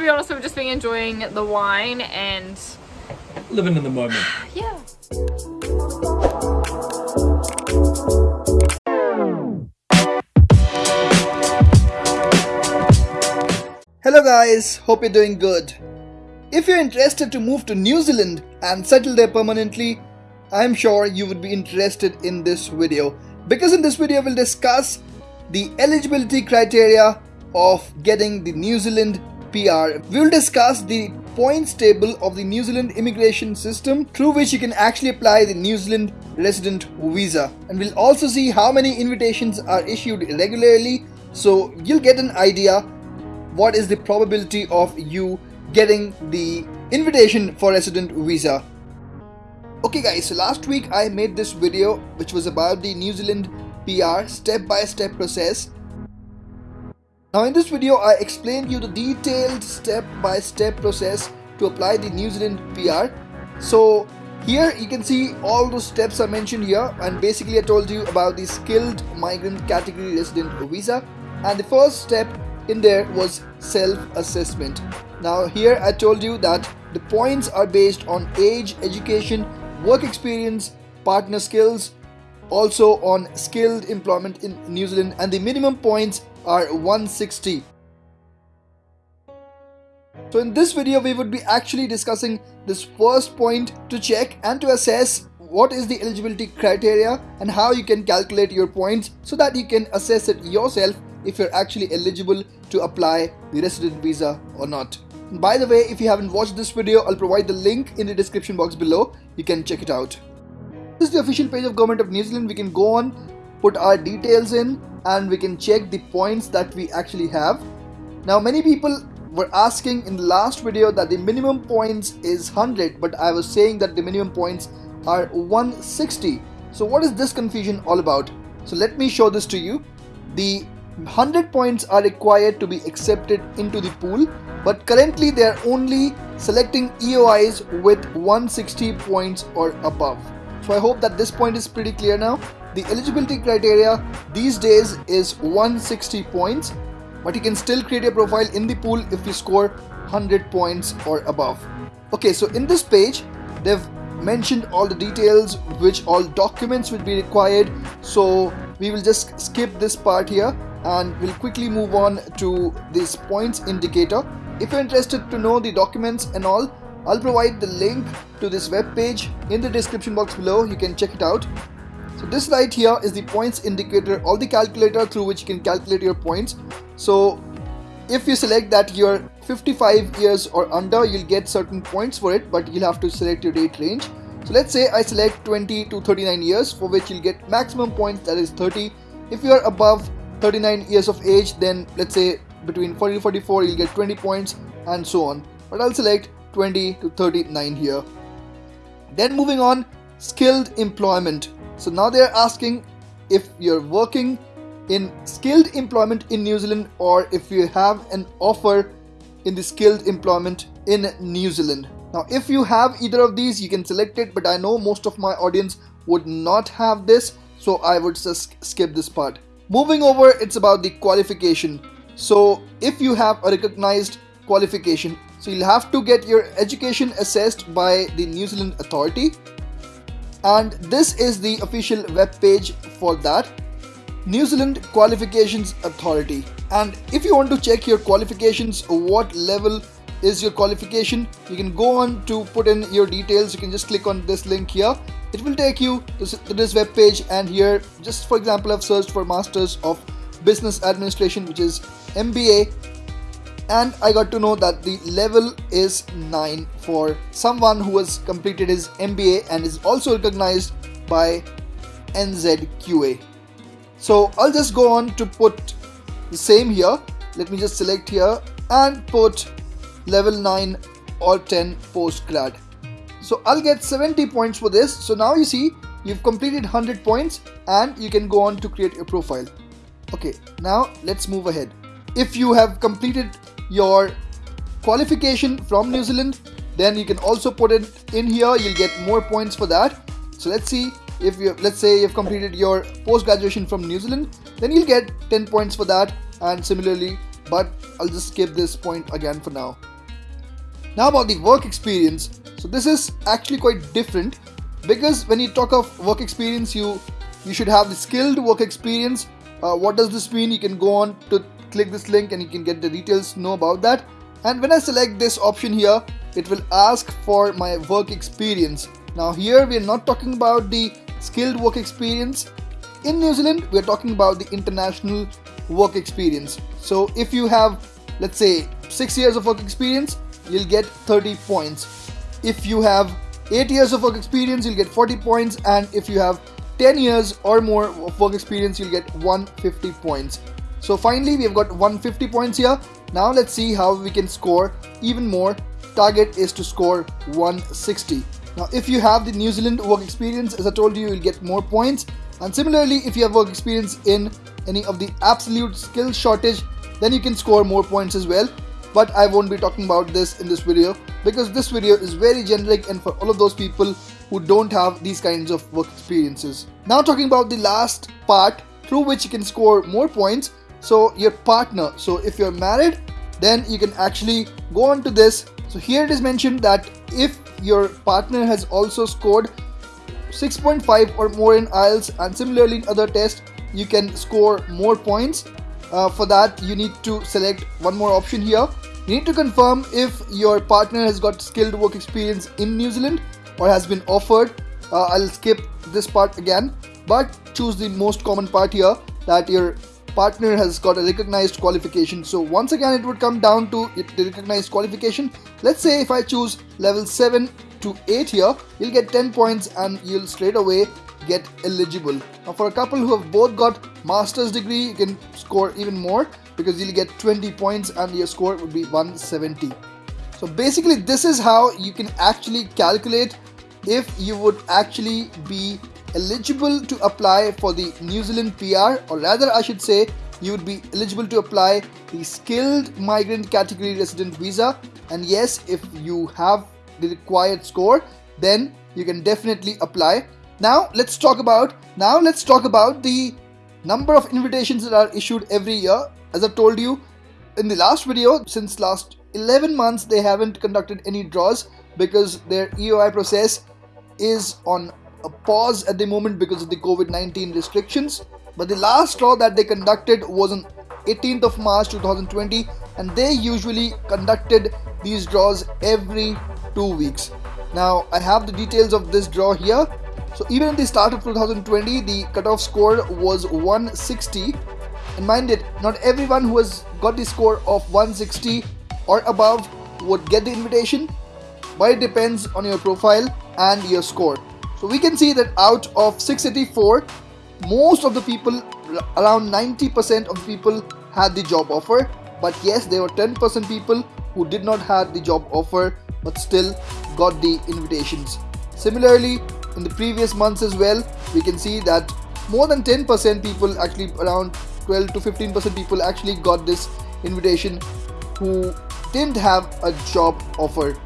be honest, we've just been enjoying the wine and Living in the moment. yeah. Hello guys, hope you're doing good. If you're interested to move to New Zealand and settle there permanently, I'm sure you would be interested in this video because in this video we'll discuss the eligibility criteria of getting the New Zealand PR. We'll discuss the points table of the New Zealand immigration system through which you can actually apply the New Zealand resident visa. And we'll also see how many invitations are issued regularly so you'll get an idea what is the probability of you getting the invitation for resident visa. Okay guys so last week i made this video which was about the new zealand pr step by step process now in this video i explained you the detailed step by step process to apply the new zealand pr so here you can see all those steps are mentioned here and basically i told you about the skilled migrant category resident visa and the first step in there was self-assessment. Now here I told you that the points are based on age, education, work experience, partner skills, also on skilled employment in New Zealand and the minimum points are 160. So in this video we would be actually discussing this first point to check and to assess what is the eligibility criteria and how you can calculate your points so that you can assess it yourself if you're actually eligible to apply the resident visa or not. And by the way, if you haven't watched this video, I'll provide the link in the description box below. You can check it out. This is the official page of Government of New Zealand. We can go on, put our details in and we can check the points that we actually have. Now many people were asking in the last video that the minimum points is 100 but I was saying that the minimum points are 160. So what is this confusion all about? So let me show this to you. The 100 points are required to be accepted into the pool but currently they are only selecting EOIs with 160 points or above. So I hope that this point is pretty clear now. The eligibility criteria these days is 160 points but you can still create a profile in the pool if you score 100 points or above. Okay so in this page they've mentioned all the details which all documents will be required so we will just skip this part here and we'll quickly move on to this points indicator. If you're interested to know the documents and all, I'll provide the link to this web page in the description box below. You can check it out. So this right here is the points indicator or the calculator through which you can calculate your points. So if you select that you're 55 years or under, you'll get certain points for it, but you'll have to select your date range. So let's say I select 20 to 39 years for which you'll get maximum points that is 30. If you are above 39 years of age then let's say between 40 to 44 you'll get 20 points and so on but I'll select 20 to 39 here then moving on skilled employment so now they're asking if you're working in skilled employment in New Zealand or if you have an offer in the skilled employment in New Zealand now if you have either of these you can select it but I know most of my audience would not have this so I would just skip this part Moving over, it's about the qualification. So if you have a recognized qualification, so you'll have to get your education assessed by the New Zealand authority. And this is the official web page for that. New Zealand Qualifications Authority. And if you want to check your qualifications, what level is your qualification, you can go on to put in your details. You can just click on this link here it will take you to this web page and here just for example I've searched for Masters of Business Administration which is MBA and I got to know that the level is 9 for someone who has completed his MBA and is also recognized by NZQA. So I'll just go on to put the same here. Let me just select here and put level 9 or 10 post grad. So I'll get 70 points for this. So now you see you've completed 100 points and you can go on to create a profile. Okay, now let's move ahead. If you have completed your qualification from New Zealand, then you can also put it in here. You'll get more points for that. So let's see if you let's say you've completed your post graduation from New Zealand, then you'll get 10 points for that and similarly, but I'll just skip this point again for now. Now about the work experience. So this is actually quite different because when you talk of work experience, you you should have the skilled work experience. Uh, what does this mean? You can go on to click this link and you can get the details know about that. And when I select this option here, it will ask for my work experience. Now here we are not talking about the skilled work experience. In New Zealand, we are talking about the international work experience. So if you have, let's say, six years of work experience, you'll get 30 points. If you have 8 years of work experience, you'll get 40 points, and if you have 10 years or more of work experience, you'll get 150 points. So finally, we have got 150 points here. Now let's see how we can score even more. Target is to score 160. Now, if you have the New Zealand work experience, as I told you, you'll get more points. And similarly, if you have work experience in any of the absolute skill shortage, then you can score more points as well but I won't be talking about this in this video because this video is very generic and for all of those people who don't have these kinds of work experiences. Now talking about the last part through which you can score more points. So your partner. So if you're married, then you can actually go on to this. So here it is mentioned that if your partner has also scored 6.5 or more in IELTS and similarly in other tests, you can score more points uh, for that you need to select one more option here you need to confirm if your partner has got skilled work experience in New Zealand or has been offered uh, I'll skip this part again but choose the most common part here that your partner has got a recognized qualification so once again it would come down to the recognized qualification let's say if I choose level 7 to 8 here you'll get 10 points and you'll straight away get eligible. Now for a couple who have both got master's degree, you can score even more because you'll get 20 points and your score would be 170. So basically this is how you can actually calculate if you would actually be eligible to apply for the New Zealand PR or rather I should say you would be eligible to apply the skilled migrant category resident visa and yes if you have the required score then you can definitely apply now let's talk about now let's talk about the number of invitations that are issued every year. As I told you in the last video, since last 11 months they haven't conducted any draws because their EOI process is on a pause at the moment because of the COVID-19 restrictions. But the last draw that they conducted was on 18th of March 2020 and they usually conducted these draws every two weeks. Now I have the details of this draw here so even at the start of 2020, the cutoff score was 160. And mind it, not everyone who has got the score of 160 or above would get the invitation, but it depends on your profile and your score. So we can see that out of 684, most of the people, around 90% of people had the job offer. But yes, there were 10% people who did not have the job offer but still got the invitations. Similarly, in the previous months as well we can see that more than 10% people actually around 12 to 15% people actually got this invitation who didn't have a job offer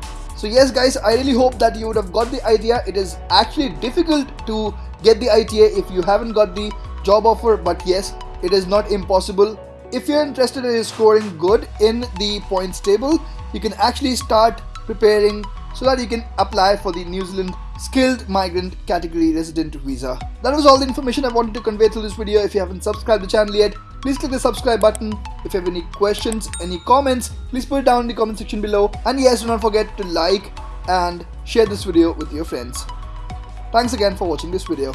so yes guys i really hope that you would have got the idea it is actually difficult to get the ita if you haven't got the job offer but yes it is not impossible if you're interested in scoring good in the points table you can actually start preparing so that you can apply for the New Zealand skilled migrant category resident visa. That was all the information I wanted to convey through this video. If you haven't subscribed to the channel yet, please click the subscribe button. If you have any questions, any comments, please put it down in the comment section below. And yes, do not forget to like and share this video with your friends. Thanks again for watching this video.